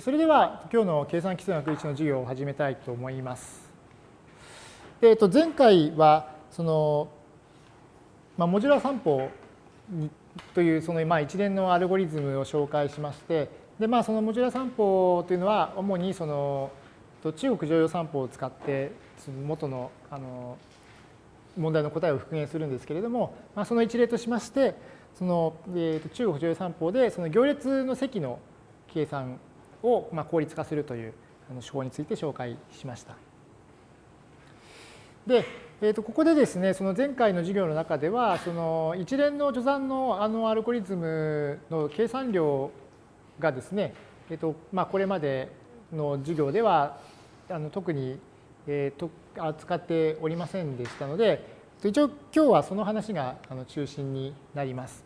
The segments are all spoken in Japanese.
それでは今日の計算機数学1の授業を始めたいと思います。でえっと、前回はその、まあ、モジュラー算法というそのまあ一連のアルゴリズムを紹介しましてで、まあ、そのモジュラー算法というのは主にその中国剰余算法を使って元のあの問題の答えを復元するんですけれども、まあ、その一例としましてその、えー、と中国常用散歩でその行列の積の計算をま効率化するという手法について紹介しました。で、えー、とここでですね、その前回の授業の中では、その一連の序算のあのアルゴリズムの計算量がですね、えーとまあ、これまでの授業ではあの特に、えー、と扱っておりませんでしたので、一応今日はその話があの中心になります。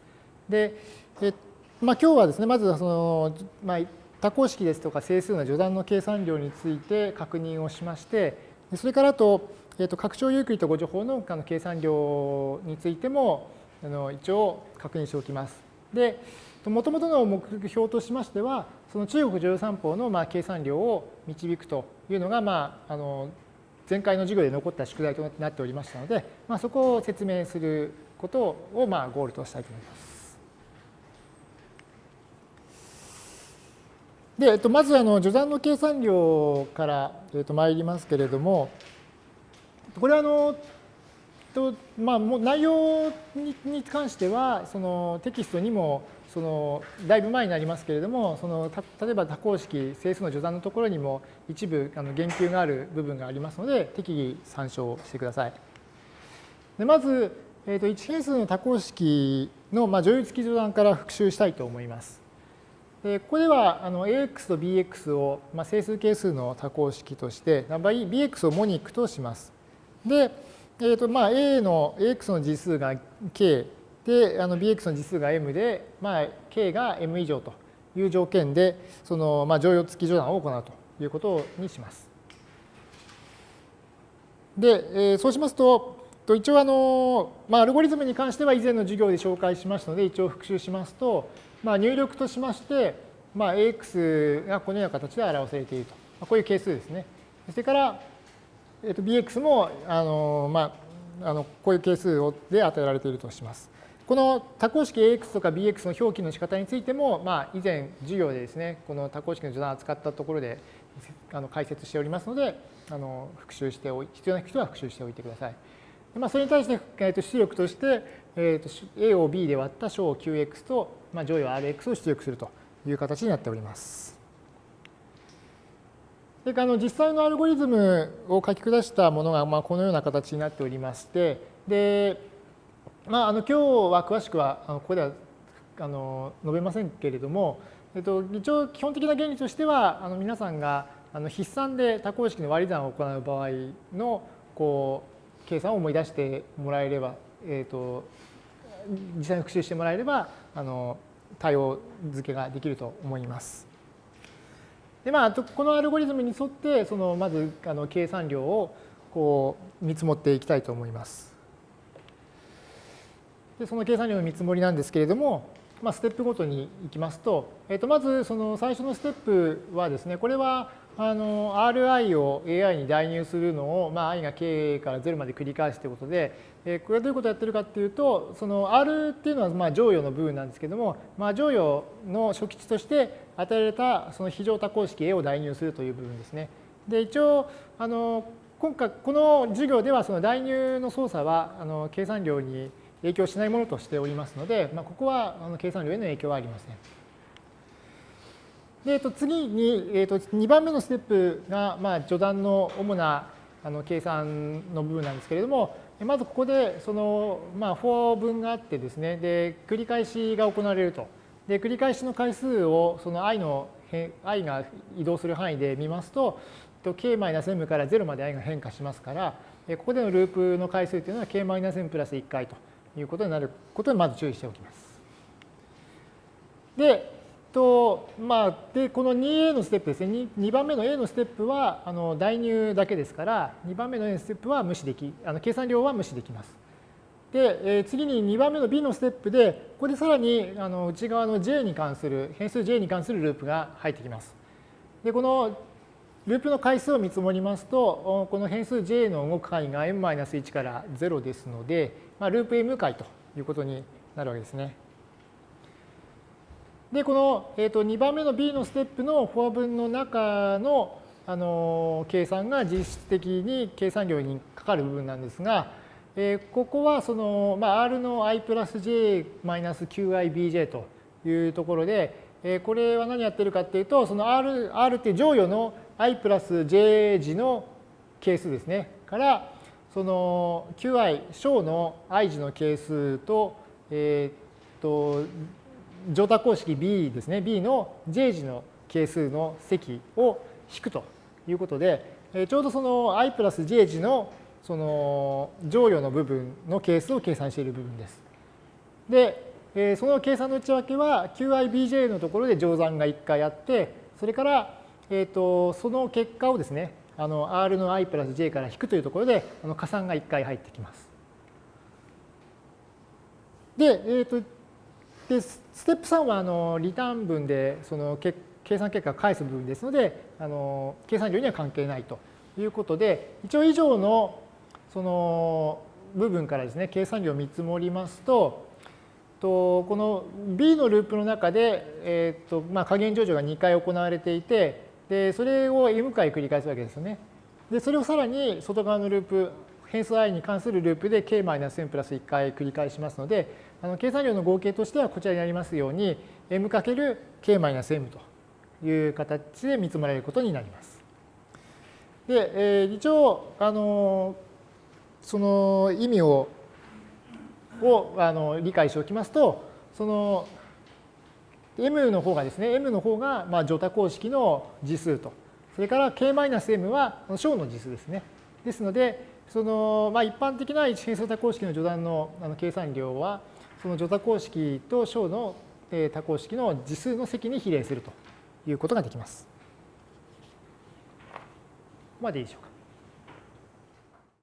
で、えまあ、今日はですね、まずその、まあ、多項式ですとか整数の序断の計算量について確認をしまして、それからあと、えー、と拡張ユークリッド誤助法の計算量についてもあの一応確認しておきます。で、もともとの目標としましては、その中国乗用三法のまあ計算量を導くというのが、まあ、あの前回の授業で残った宿題となっておりましたので、まあ、そこを説明することをまあゴールとしたいと思います。で、えっと、まずあの序断の計算量から、えっと、参りますけれども、これはあの、とまあ、もう内容に関してはそのテキストにもそのだいぶ前になりますけれどもその例えば多項式整数の序断のところにも一部あの言及がある部分がありますので適宜参照してください。でまず、えー、と1変数の多項式の、まあ、乗用付き序断から復習したいと思います。でここではあの AX と BX を、まあ、整数係数の多項式として BX をモニックとします。で、えーとまあ、A の AX の次数が K であの BX の次数が M で、まあ、K が M 以上という条件でその、まあ、乗用付き序断を行うということにします。で、えー、そうしますとと一応あの、まあ、アルゴリズムに関しては以前の授業で紹介しましたので一応復習しますとまあ、入力としまして、まあ、AX がこのような形で表されていると。まあ、こういう係数ですね。それから、えっと、BX もあの、まあ、あのこういう係数で与えられているとします。この多項式 AX とか BX の表記の仕方についても、まあ、以前授業でですね、この多項式の序断を扱ったところであの解説しておりますので、あの復習しておい必要な人は復習しておいてください。まあ、それに対して、えー、と出力として、えー、と A を B で割った小 QX と、まあ、乗与 RX を出力するという形になっております。それからあの実際のアルゴリズムを書き下したものがまあこのような形になっておりまして、で、まあ、あの今日は詳しくはあのここではあの述べませんけれども、えっと、一応基本的な原理としてはあの皆さんがあの筆算で多項式の割り算を行う場合のこう計算を思い出してもらえれば、えっと、実際に復習してもらえればあの対応付けができると思います。でまあ、このアルゴリズムに沿ってそのまずあの計算量をこう見積もっていきたいと思います。でその計算量の見積もりなんですけれども、まあ、ステップごとにいきますと、えー、とまずその最初のステップはですねこれはあの Ri を AI に代入するのを、まあ、i が k から0まで繰り返すということで、えこれはどういうことをやってるかっていうとその R っていうのはまあ乗与の部分なんですけども、まあ、乗与の初期値として与えられたその非常多項式 A を代入するという部分ですね。で一応あの今回この授業ではその代入の操作はあの計算量に影響しないものとしておりますので、まあ、ここはあの計算量への影響はありません。で、えっと、次に、えっと、2番目のステップが、まあ、序断の主なあの計算の部分なんですけれども、まずここでその、まあ、for 文があってですね、で、繰り返しが行われると。で、繰り返しの回数をその i の、i が移動する範囲で見ますと、k-m から0まで i が変化しますから、ここでのループの回数というのは k-m プラス1回ということになることにまず注意しておきます。で、とまあ、でこの 2A のステップですね 2, 2番目の A のステップはあの代入だけですから2番目の A のステップは無視できあの計算量は無視できます。で、えー、次に2番目の B のステップでここでさらにあの内側の J に関する変数 J に関するループが入ってきます。で、このループの回数を見積もりますと、この変数 j の動く範囲が m-1 から0ですので、まあ、ループ m 回ということになるわけですね。で、この、えー、と2番目の b のステップのフォア分の中のあの計算が実質的に計算量にかかる部分なんですが、えー、ここはその、まあ、R の i プラス j マイナス qibj というところで、えー、これは何やってるかっていうと、その R, R って乗与の i プラス j 時の係数ですね。から、その qi 小の i 時の係数と、えっ、と、乗多公式 b ですね。b の j 時の係数の積を引くということで、ちょうどその i プラス j 時のその乗与の部分の係数を計算している部分です。で、その計算の内訳は qibj のところで乗算が1回あって、それから、えー、とその結果をですね、あの r の i プラス j から引くというところであの加算が1回入ってきます。で、えー、とでステップ3はあのリターン分でその計算結果を返す部分ですので、あの計算量には関係ないということで、一応以上のその部分からですね、計算量を見積もりますと、とこの B のループの中で、えーとまあ、加減上場が2回行われていて、でそれを m 回繰り返すわけですよね。でそれをさらに外側のループ、変数 i に関するループで k-m プラス1回繰り返しますので、あの計算量の合計としてはこちらにありますように m×k-m という形で見積もられることになります。で、えー、一応、あのその意味ををあの理解しておきますと、その m の方がですね、m の方がまあ乗多公式の次数と、それから k-m は小の次数ですね。ですので、そのまあ、一般的な一変数多項式の序断のあの計算量は、その序多項式と小の多項式の次数の積に比例するということができます。ここまでいいでしょうか。